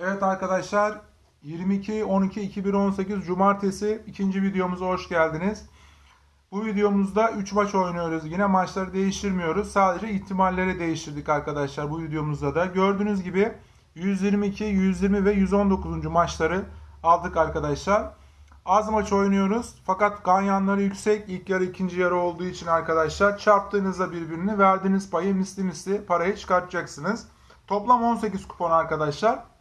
Evet arkadaşlar 22-12-2018 Cumartesi ikinci videomuza hoş geldiniz. Bu videomuzda 3 maç oynuyoruz. Yine maçları değiştirmiyoruz. Sadece ihtimalleri değiştirdik arkadaşlar bu videomuzda da. Gördüğünüz gibi 122, 120 ve 119. maçları aldık arkadaşlar. Az maç oynuyoruz. Fakat ganyanları yüksek. İlk yarı ikinci yarı olduğu için arkadaşlar çarptığınızda birbirini verdiğiniz payı misli misli parayı çıkartacaksınız. Toplam 18 kupon arkadaşlar.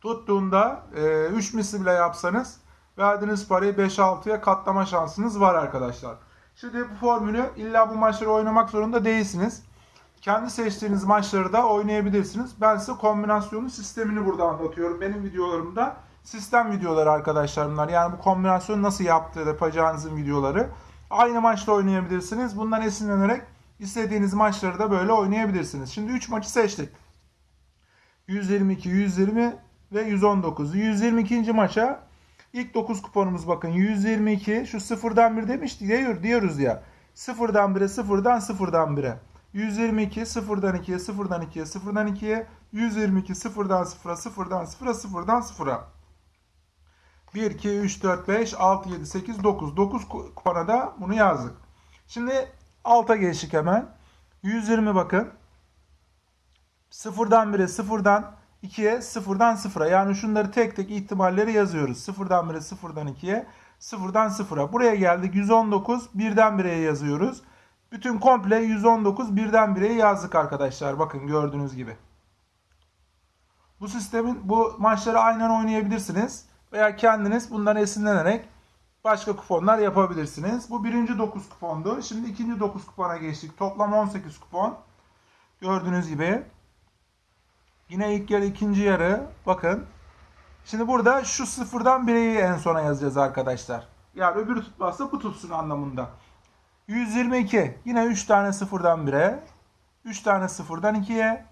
Tuttuğunda e, 3 misli bile yapsanız verdiğiniz parayı 5-6'ya katlama şansınız var arkadaşlar. Şimdi bu formülü illa bu maçları oynamak zorunda değilsiniz. Kendi seçtiğiniz maçları da oynayabilirsiniz. Ben size kombinasyonun sistemini burada anlatıyorum. Benim videolarımda sistem videoları arkadaşlar bunlar. Yani bu kombinasyonu nasıl yaptığı yapacağınızın videoları. Aynı maçta oynayabilirsiniz. Bundan esinlenerek istediğiniz maçları da böyle oynayabilirsiniz. Şimdi 3 maçı seçtik. 122, 120 ve 119. 122. maça ilk 9 kuponumuz bakın 122 şu sıfırdan 1 demiştik diyor, diyoruz ya. Sıfırdan 1'e sıfırdan sıfırdan 1'e. 122 sıfırdan 2'ye sıfırdan 2'ye sıfırdan 2'ye 122 sıfırdan 0'a sıfırdan 0'a sıfırdan 0'a 1, 2, 3, 4, 5, 6, 7, 8, 9. 9 kupona da bunu yazdık. Şimdi alta geçtik hemen. 120 bakın. Sıfırdan 1'e sıfırdan 2'ye sıfırdan 0'a. Yani şunları tek tek ihtimalleri yazıyoruz. Sıfırdan 1'e sıfırdan 2'ye sıfırdan 0'a. Buraya geldik 119 birden 1'e yazıyoruz. Bütün komple 119 birden 1'e yazdık arkadaşlar. Bakın gördüğünüz gibi. Bu sistemin bu maçları aynen oynayabilirsiniz. Veya kendiniz bundan esinlenerek başka kuponlar yapabilirsiniz. Bu birinci 9 kupondu. Şimdi ikinci 9 kupona geçtik. Toplam 18 kupon. Gördüğünüz gibi. Yine ilk yarı ikinci yarı. Bakın. Şimdi burada şu sıfırdan bireyi en sona yazacağız arkadaşlar. Yani öbürü tutmazsa bu tutsun anlamında. 122. Yine 3 tane sıfırdan 1'e. 3 tane sıfırdan 2'ye.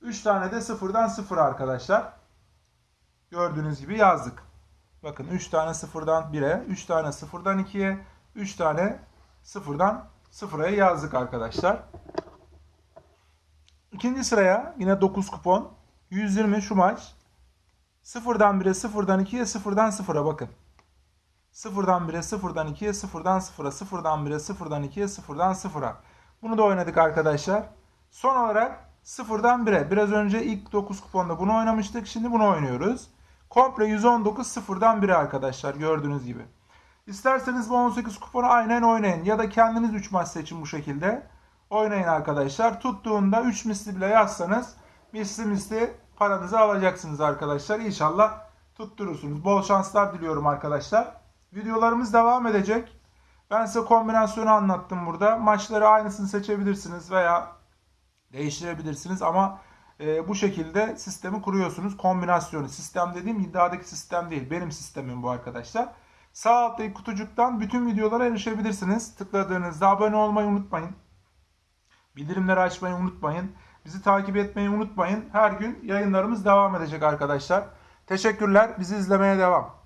3 tane de sıfırdan 0 arkadaşlar. Gördüğünüz gibi yazdık. Bakın 3 tane sıfırdan 1'e, 3 tane sıfırdan 2'ye, 3 tane sıfırdan 0'a yazdık arkadaşlar. İkinci sıraya yine 9 kupon. 120 şu maç. Sıfırdan 1'e, sıfırdan 2'ye, sıfırdan 0'a bakın. Sıfırdan 1'e, sıfırdan 2'ye, sıfırdan 0'a, sıfırdan 1'e, sıfırdan 2'ye, sıfırdan 0'a. Bunu da oynadık arkadaşlar. Son olarak sıfırdan 1'e. Biraz önce ilk 9 kuponda bunu oynamıştık. Şimdi bunu oynuyoruz. Komple 119 sıfırdan 1'e arkadaşlar gördüğünüz gibi. İsterseniz bu 18 kuponu aynen oynayın. Ya da kendiniz 3 maç seçin bu şekilde. Oynayın arkadaşlar. Tuttuğunda 3 misli bile yazsanız misli misli paranızı alacaksınız arkadaşlar. İnşallah tutturursunuz. Bol şanslar diliyorum arkadaşlar. Videolarımız devam edecek. Ben size kombinasyonu anlattım burada. Maçları aynısını seçebilirsiniz veya değiştirebilirsiniz ama e, bu şekilde sistemi kuruyorsunuz. Kombinasyonu. Sistem dediğim iddiadaki sistem değil. Benim sistemim bu arkadaşlar. Sağ alttaki kutucuktan bütün videolara erişebilirsiniz. Tıkladığınızda abone olmayı unutmayın. Bildirimleri açmayı unutmayın. Bizi takip etmeyi unutmayın. Her gün yayınlarımız devam edecek arkadaşlar. Teşekkürler. Bizi izlemeye devam.